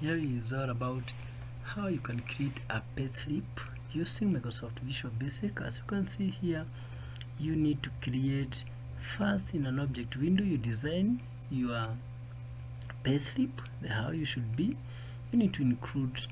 here is all about how you can create a payslip using Microsoft Visual Basic. As you can see here you need to create first in an object window you design your payslip the how you should be. You need to include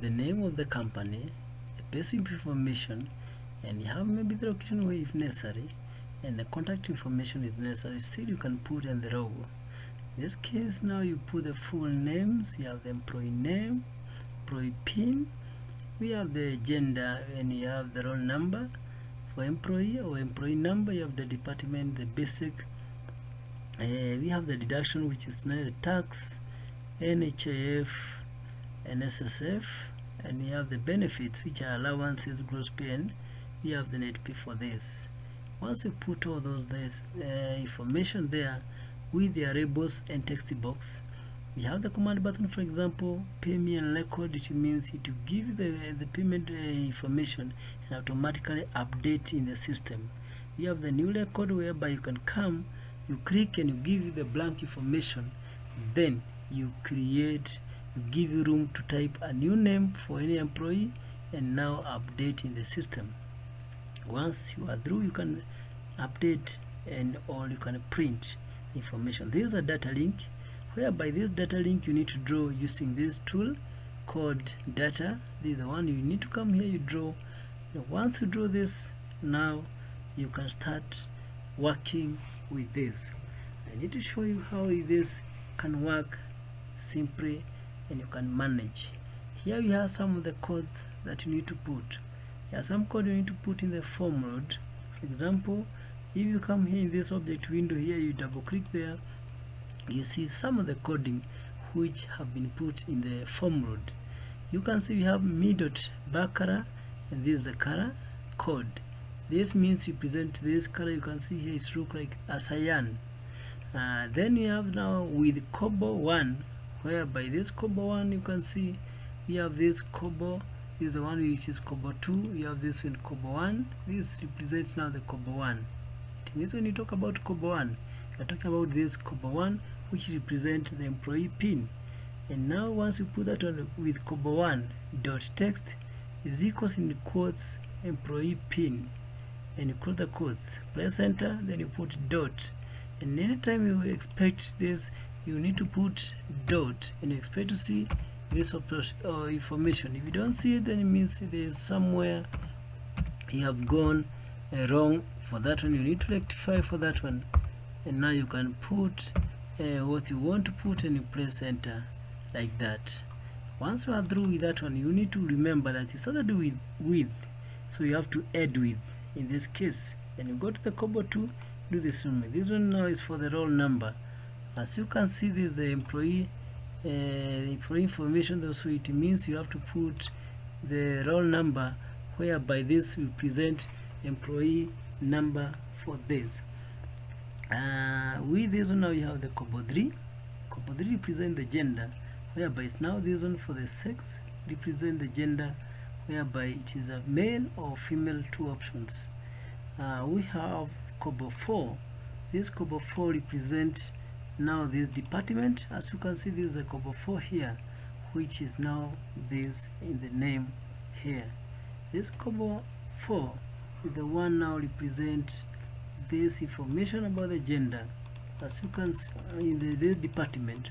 the name of the company the payslip information and you have maybe the location where if necessary and the contact information is necessary. Still you can put in the logo in this case now you put the full names you have the employee name employee pin we have the gender and you have the roll number for employee or employee number you have the department the basic uh, we have the deduction which is now the tax NHIF and SSF and we have the benefits which are allowances gross pay and we have the net pay for this. Once you put all those this uh, information there with the labels and text box. We have the command button for example pay me and record which means it will give the, the payment uh, information and automatically update in the system. We have the new record whereby you can come you click and you give you the blank information. Then you create you give you room to type a new name for any employee and now update in the system. Once you are through you can update and or you can print information. This is a data link whereby this data link you need to draw using this tool called data. This is the one you need to come here you draw. Once you draw this now you can start working with this. I need to show you how this can work simply and you can manage. Here you have some of the codes that you need to put. There are some code you need to put in the form load. For example if you come here in this object window here you double click there. You see some of the coding which have been put in the form load. You can see we have me dot backcolor and this is the color code. This means you present this color you can see here it look like a cyan. Uh, then we have now with Combo 1 whereby this Combo 1 you can see we have this Combo this is the one which is Combo 2 we have this one Combo 1 this represents now the Combo 1 it means when you talk about Combo 1 you're talking about this Combo 1 which represents the employee pin. And now once you put that on with Combo 1 dot text is equals in quotes employee pin. And you close the quotes press enter then you put dot. And anytime you expect this you need to put dot. And expect to see this uh, information. If you don't see it then it means there's somewhere you have gone uh, wrong for that one you need to rectify for that one. And now you can put uh, what you want to put and you press enter like that. Once you are through with that one you need to remember that you started with with. So you have to add with. In this case and you go to the Combo 2 do this one this one now is for the roll number. As you can see this is the employee uh, employee information also it means you have to put the roll number whereby this will present employee number for this. Uh, with this one now you have the Combo 3 Combo 3 represent the gender whereby it's now this one for the sex represent the gender whereby it is a male or female two options. Uh, we have Combo 4 this Combo 4 represent now this department. As you can see this is a Combo 4 here which is now this in the name here. This Combo 4 is the one now represent this information about the gender. As you can see in the, this department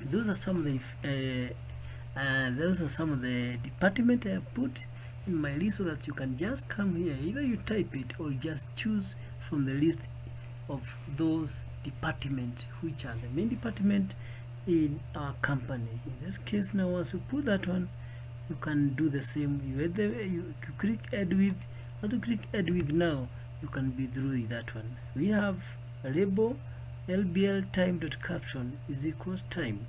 those are some of the uh, uh, those are some of the department I have put in my list so that you can just come here. Either you type it or just choose from the list of those departments which are the main department in our company. In this case now once you put that one you can do the same. You, add the, you click add with once you click add with now? You can be through with that one. We have a label lbl time dot caption is equals time.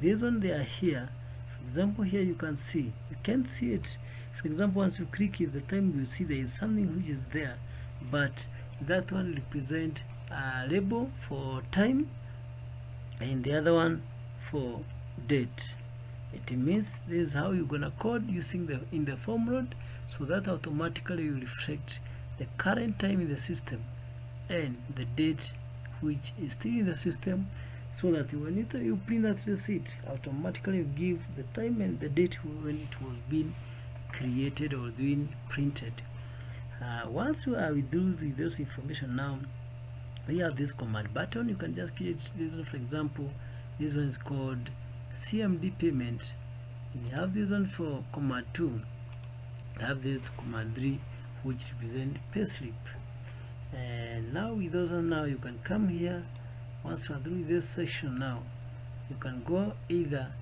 This one they are here for example here you can see you can't see it. For example once you click it the time you see there is something which is there but that one represent uh, a label for time and the other one for date. It means this is how you're gonna code using the in the form load so that automatically will reflect the current time in the system and the date which is still in the system so that when you, you print that receipt automatically you give the time and the date when it was being created or being printed. Uh, once you are with those, with those information now you have this command button. You can just create this one for example this one is called CMD payment. And you have this one for command 2 you have this command 3 which represent payslip and now with those one now you can come here. Once you are through this section now you can go either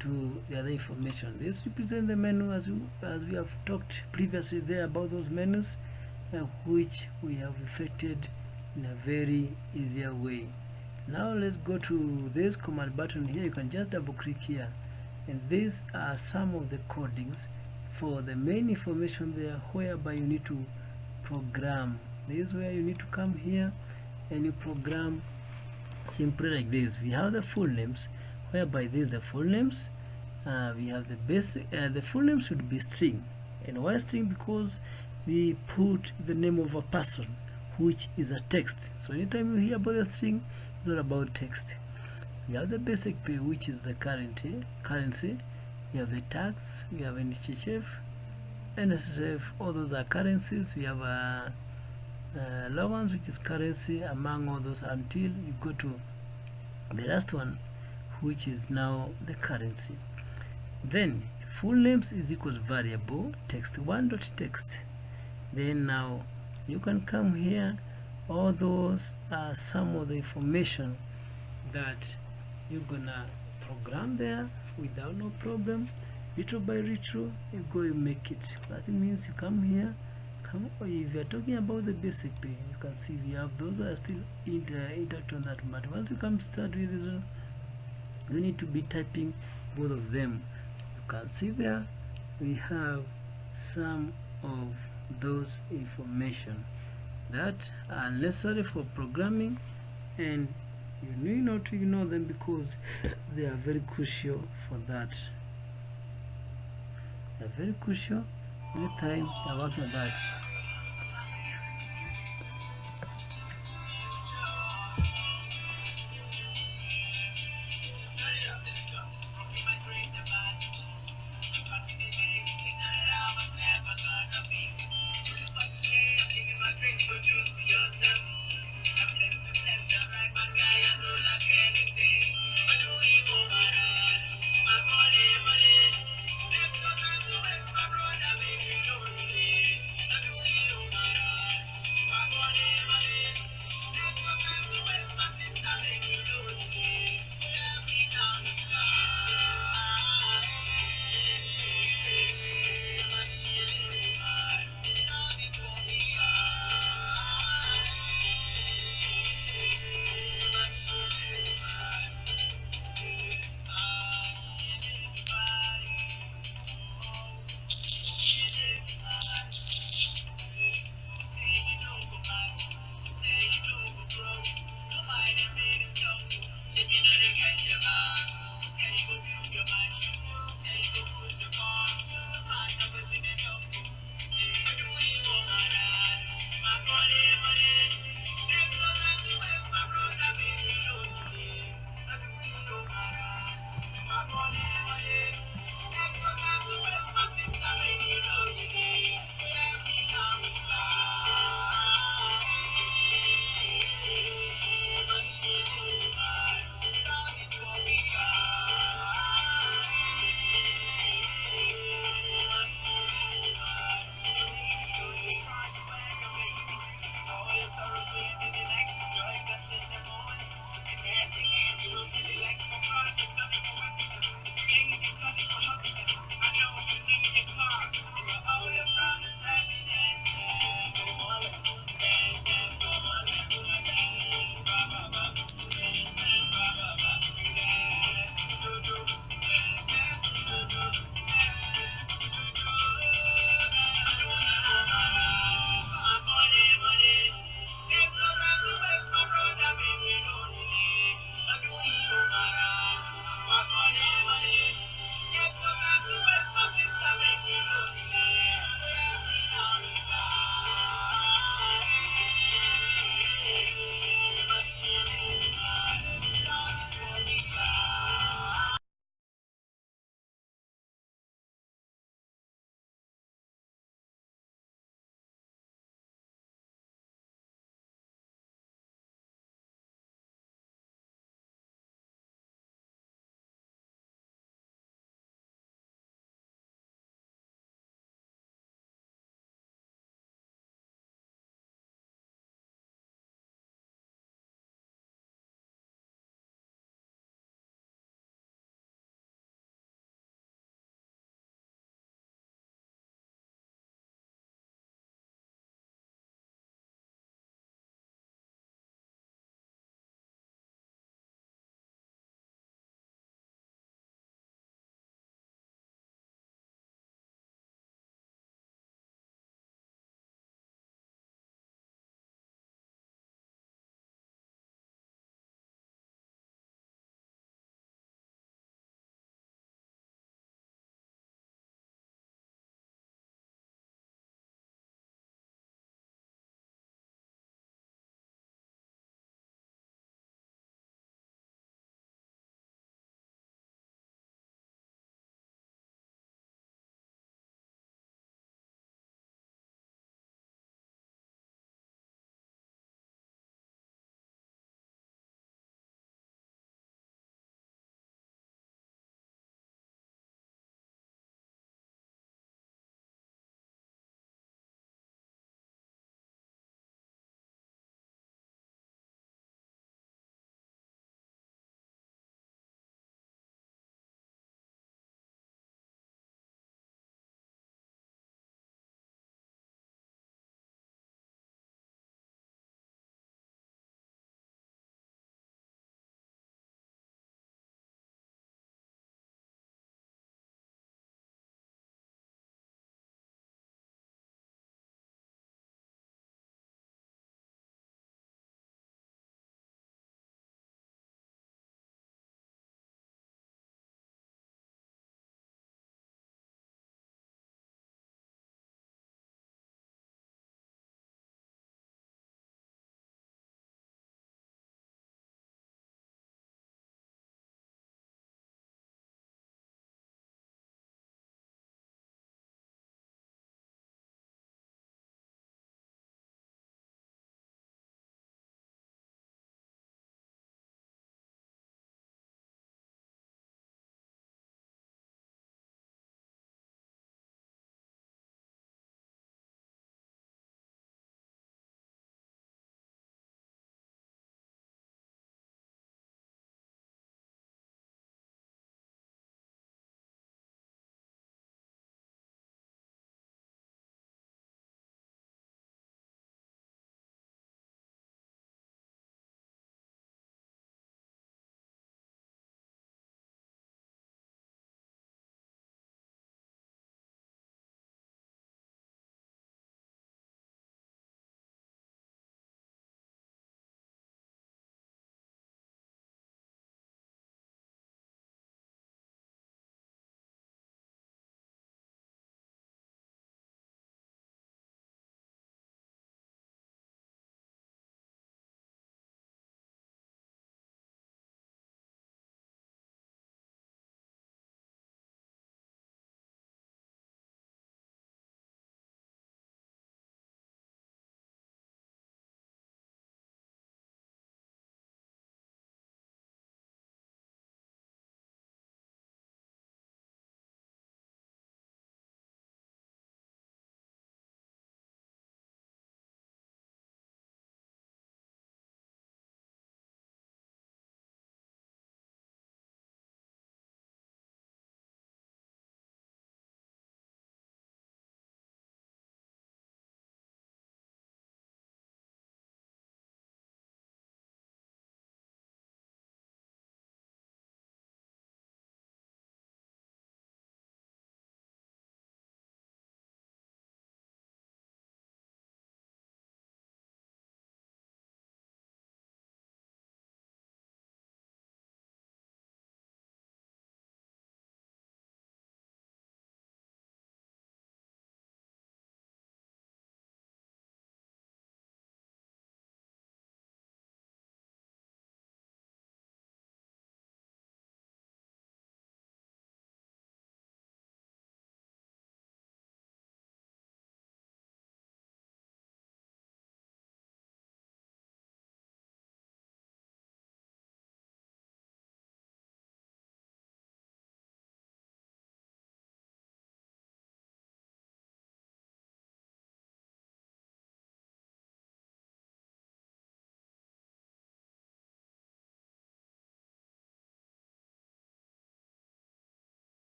to the other information. This represents the menu as we, as we have talked previously there about those menus uh, which we have effected in a very easier way. Now let's go to this command button here. You can just double click here. And these are some of the codings for the main information there whereby you need to program. This is where you need to come here and you program simply like this. We have the full names whereby this the full names. Uh, we have the basic uh, the full name should be string. And why string? Because we put the name of a person which is a text. So anytime you hear about a string it's all about text. We have the basic pay which is the currency currency we have the tax we have NHIF NSSF all those are currencies we have a, a allowance which is currency among all those until you go to the last one which is now the currency. Then full names is equals variable text one dot text. Then now you can come here all those are some of the information that you're gonna program there without no problem little by little you go you make it. That means you come here come oh, if you're talking about the basic pay you can see we have those are still inter intact on that but once you come start with this you need to be typing both of them. You can see there we have some of those information that are necessary for programming and you need not to ignore them because they are very crucial for that. They are very crucial. Anytime you're working on that